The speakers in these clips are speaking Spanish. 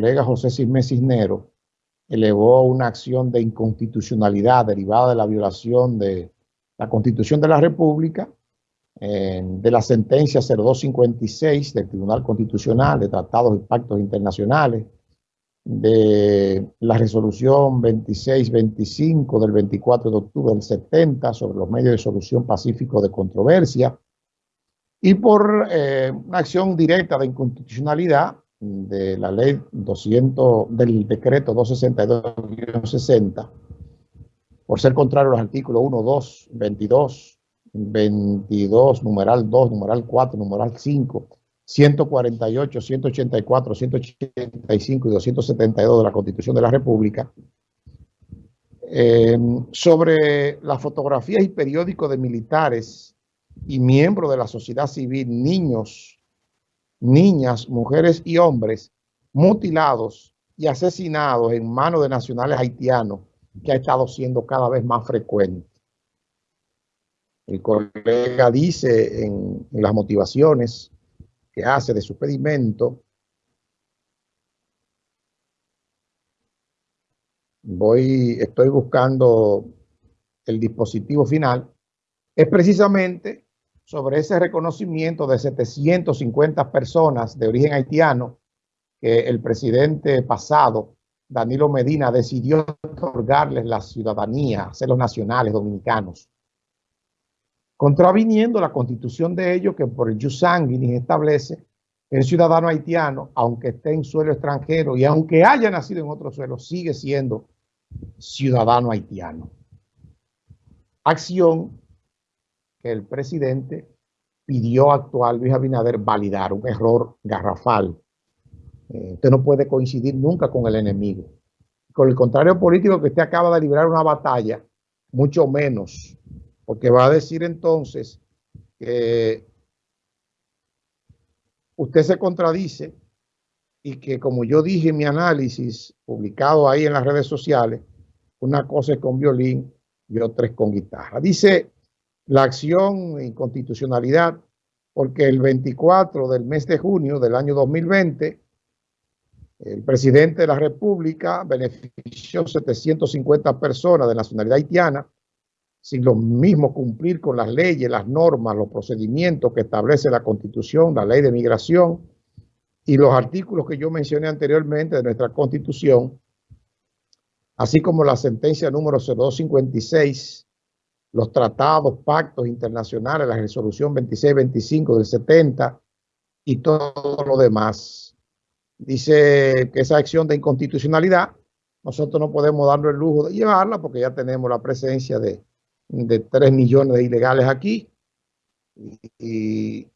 colega José Cisme Cisnero elevó una acción de inconstitucionalidad derivada de la violación de la Constitución de la República, eh, de la sentencia 0256 del Tribunal Constitucional de Tratados y Pactos Internacionales, de la resolución 2625 del 24 de octubre del 70 sobre los medios de solución pacífico de controversia y por eh, una acción directa de inconstitucionalidad de la ley 200, del decreto 262-60, por ser contrario a los artículos 1, 2, 22, 22, numeral 2, numeral 4, numeral 5, 148, 184, 185 y 272 de la Constitución de la República, eh, sobre las fotografías y periódicos de militares y miembros de la sociedad civil, niños niñas, mujeres y hombres mutilados y asesinados en manos de nacionales haitianos, que ha estado siendo cada vez más frecuente. El colega dice en, las motivaciones que hace de su pedimento, voy, estoy buscando el dispositivo final, es precisamente sobre ese reconocimiento de 750 personas de origen haitiano que el presidente pasado, Danilo Medina, decidió otorgarles la ciudadanía, hacerlos nacionales dominicanos, contraviniendo la constitución de ellos que por el jus establece el ciudadano haitiano, aunque esté en suelo extranjero y aunque haya nacido en otro suelo, sigue siendo ciudadano haitiano. Acción que el presidente pidió actual Luis Abinader validar un error garrafal. Eh, usted no puede coincidir nunca con el enemigo. Con el contrario político que usted acaba de librar una batalla, mucho menos, porque va a decir entonces que usted se contradice y que como yo dije en mi análisis publicado ahí en las redes sociales, una cosa es con violín y otra es con guitarra. Dice la acción en constitucionalidad porque el 24 del mes de junio del año 2020, el presidente de la República benefició 750 personas de nacionalidad haitiana sin lo mismo cumplir con las leyes, las normas, los procedimientos que establece la Constitución, la Ley de Migración y los artículos que yo mencioné anteriormente de nuestra Constitución, así como la sentencia número 0256 los tratados, pactos internacionales, la resolución 2625 del 70 y todo lo demás. Dice que esa acción de inconstitucionalidad, nosotros no podemos darnos el lujo de llevarla porque ya tenemos la presencia de, de 3 millones de ilegales aquí. Y,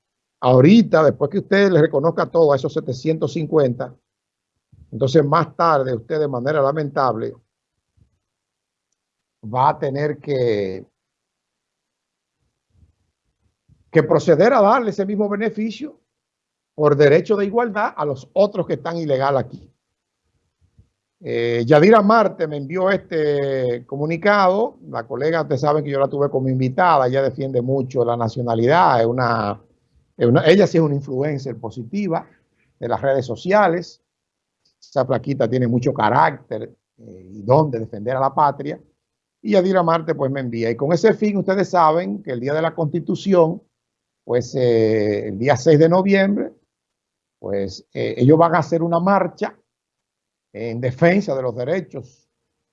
ahorita, después que usted le reconozca todo a esos 750, entonces más tarde usted de manera lamentable va a tener que que proceder a darle ese mismo beneficio por derecho de igualdad a los otros que están ilegal aquí. Eh, Yadira Marte me envió este comunicado. La colega, ustedes saben que yo la tuve como invitada. Ella defiende mucho la nacionalidad. Es una, ella sí es una influencer positiva de las redes sociales. Esa plaquita tiene mucho carácter eh, y don de defender a la patria. Y Yadira Marte pues me envía. Y con ese fin, ustedes saben que el día de la Constitución pues eh, el día 6 de noviembre, pues eh, ellos van a hacer una marcha en defensa de los derechos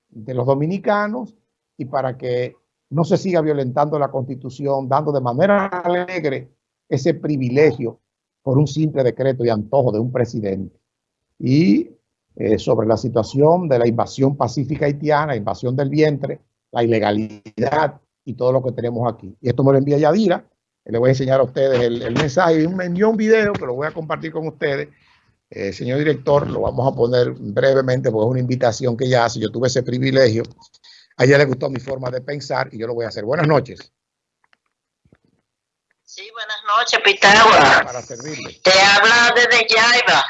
de los dominicanos y para que no se siga violentando la constitución, dando de manera alegre ese privilegio por un simple decreto y antojo de un presidente. Y eh, sobre la situación de la invasión pacífica haitiana, invasión del vientre, la ilegalidad y todo lo que tenemos aquí. Y esto me lo envía Yadira, le voy a enseñar a ustedes el, mensaje. Me envió un video que lo voy a compartir con ustedes. Eh, señor director, lo vamos a poner brevemente porque es una invitación que ella hace. Yo tuve ese privilegio. A ella le gustó mi forma de pensar y yo lo voy a hacer. Buenas noches. Sí, buenas noches, Pitágoras. Para servirle. Te habla desde Yaiba.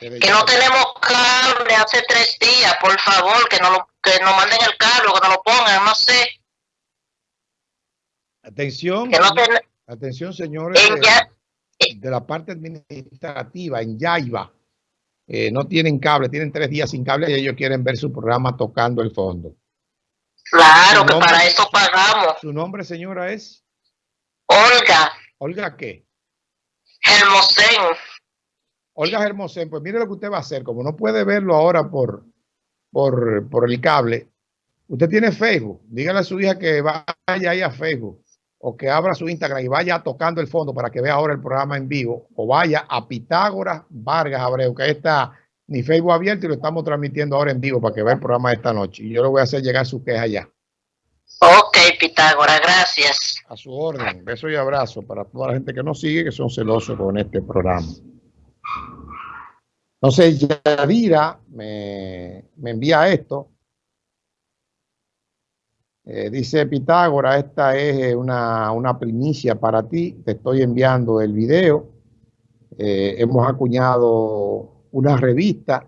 que no tenemos cable hace tres días, por favor, que nos, que nos manden el cable, que nos lo pongan, no sé. Atención. Atención, señores, de, la parte administrativa en Yaiba. eh, no tienen cable, tienen tres días sin cable y ellos quieren ver su programa tocando el fondo. Claro, que para eso pagamos. ¿Su nombre, señora, es? Olga. ¿Olga qué? Hermosén. Olga Hermosén, pues mire lo que usted va a hacer. Como no puede verlo ahora por, por, por el cable, usted tiene Facebook. Dígale a su hija que vaya ahí a Facebook o que abra su Instagram y vaya tocando el fondo para que vea ahora el programa en vivo, o vaya a Pitágoras Vargas Abreu, que está ni Facebook abierto y lo estamos transmitiendo ahora en vivo para que vea el programa de esta noche. Y yo le voy a hacer llegar su queja ya. Ok, Pitágoras, gracias. A su orden. Beso y abrazo para toda la gente que nos sigue, que son celosos con este programa. Entonces, Yadira me, me envía esto. Eh, dice Pitágora, esta es eh, una, primicia para ti, te estoy enviando el video. Eh, hemos acuñado una revista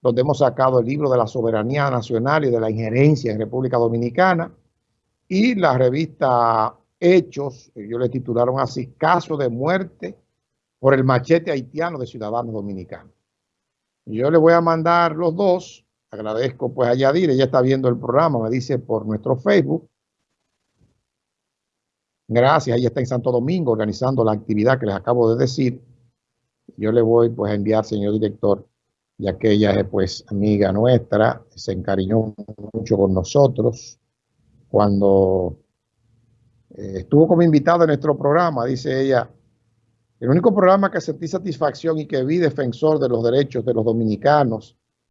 donde hemos sacado el libro de la soberanía nacional y de la injerencia en República Dominicana y la revista Hechos, yo le titularon así, Caso de muerte por el machete haitiano de ciudadanos dominicanos. Yo le voy a mandar los dos Agradezco pues a Yadir, ella está viendo el programa, me dice por nuestro Facebook. Gracias, ella está en Santo Domingo organizando la actividad que les acabo de decir. Yo le voy pues a enviar, señor director, ya que ella es pues amiga nuestra, se encariñó mucho con nosotros cuando eh, estuvo como invitada en nuestro programa, dice ella, el único programa que sentí satisfacción y que vi defensor de los derechos de los dominicanos